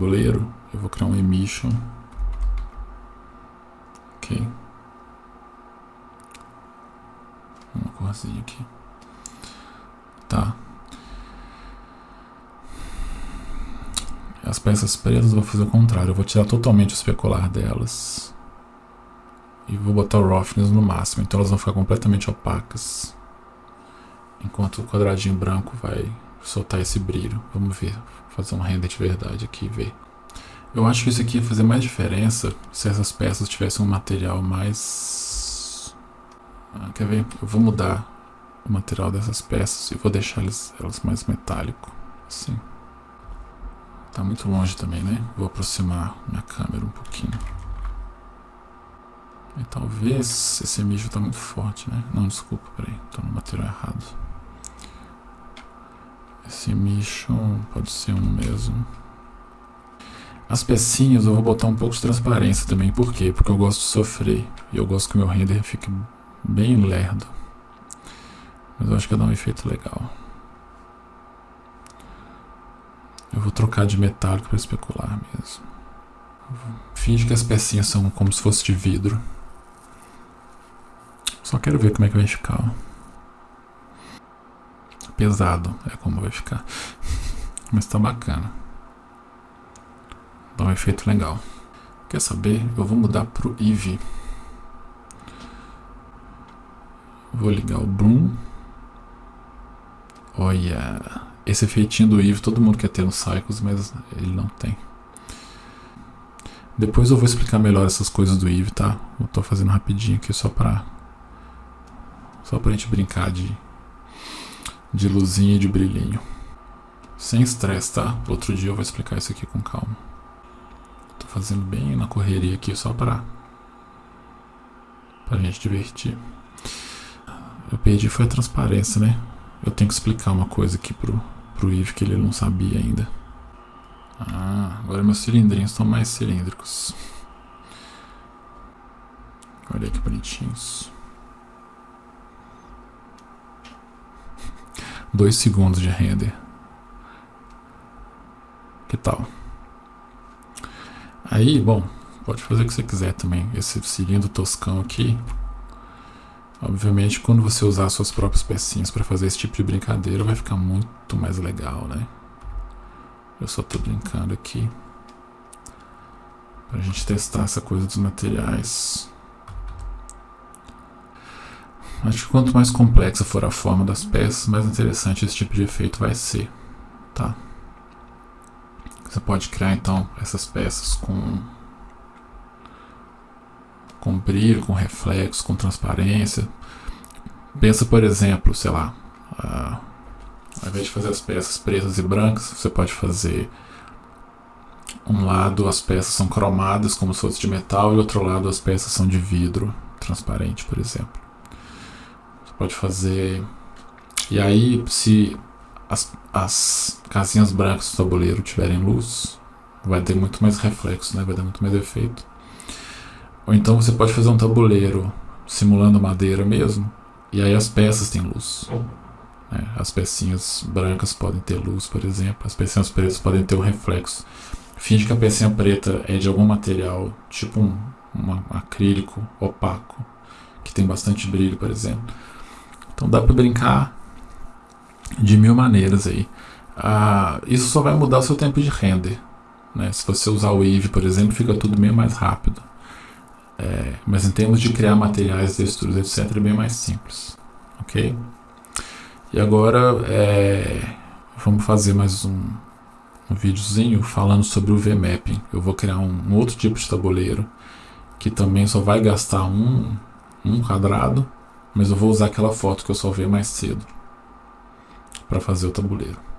tabuleiro, eu vou criar um emission. Ok. Uma corzinha aqui. Tá. As peças pretas eu vou fazer o contrário. Eu vou tirar totalmente o especular delas. E vou botar o roughness no máximo. Então elas vão ficar completamente opacas. Enquanto o quadradinho branco vai soltar esse brilho. Vamos ver. Fazer um render de verdade aqui e ver. Eu acho que isso aqui ia fazer mais diferença se essas peças tivessem um material mais... Ah, quer ver? Eu vou mudar o material dessas peças e vou deixar elas, elas mais metálico. Assim. Tá muito longe também, né? Vou aproximar minha câmera um pouquinho. E talvez esse mijo tá muito forte, né? Não, desculpa, peraí. Tô no material errado. Esse mijo pode ser um mesmo. As pecinhas eu vou botar um pouco de transparência também. Por quê? Porque eu gosto de sofrer. E eu gosto que o meu render fique bem lerdo. Mas eu acho que dar um efeito legal. Eu vou trocar de metálico para especular mesmo. Finge que as pecinhas são como se fosse de vidro. Só quero ver como é que vai ficar. Pesado é como vai ficar. Mas tá bacana. Dá um efeito legal. Quer saber? Eu vou mudar pro Eevee. Vou ligar o Bloom. Olha, esse efeitinho do Eve todo mundo quer ter no Cycles, mas ele não tem. Depois eu vou explicar melhor essas coisas do Eve, tá? Eu tô fazendo rapidinho aqui só pra... Só pra gente brincar de... De luzinha e de brilhinho. Sem estresse, tá? Outro dia eu vou explicar isso aqui com calma. Tô fazendo bem na correria aqui só pra... Pra gente divertir. Eu perdi foi a transparência, né? Eu tenho que explicar uma coisa aqui pro, pro Eve que ele não sabia ainda. Ah, agora meus cilindrinhos estão mais cilíndricos. Olha que bonitinhos. Dois segundos de render. Que tal? Aí, bom, pode fazer o que você quiser também. Esse cilindro toscão aqui, Obviamente, quando você usar suas próprias pecinhas para fazer esse tipo de brincadeira, vai ficar muito mais legal, né? Eu só estou brincando aqui para a gente testar essa coisa dos materiais. Acho que quanto mais complexa for a forma das peças, mais interessante esse tipo de efeito vai ser, tá? Você pode criar então essas peças com com brilho, com reflexo, com transparência. Pensa, por exemplo, sei lá, uh, ao invés de fazer as peças pretas e brancas, você pode fazer um lado as peças são cromadas como se fosse de metal e outro lado as peças são de vidro transparente, por exemplo. Pode fazer... E aí, se as, as casinhas brancas do tabuleiro tiverem luz, vai ter muito mais reflexo, né? vai dar muito mais efeito. Ou então você pode fazer um tabuleiro simulando madeira mesmo, e aí as peças têm luz. Né? As pecinhas brancas podem ter luz, por exemplo, as pecinhas pretas podem ter um reflexo. Finge que a pecinha preta é de algum material, tipo um, um acrílico opaco, que tem bastante brilho, por exemplo. Então dá para brincar de mil maneiras aí. Ah, isso só vai mudar o seu tempo de render. Né? Se você usar o Eevee, por exemplo, fica tudo meio mais rápido. É, mas em termos de criar materiais, texturas, etc, é bem mais simples, ok? E agora é, vamos fazer mais um, um videozinho falando sobre o VMapping. Eu vou criar um, um, outro tipo de tabuleiro que também só vai gastar um, um quadrado, mas eu vou usar aquela foto que eu salvei mais cedo para fazer o tabuleiro.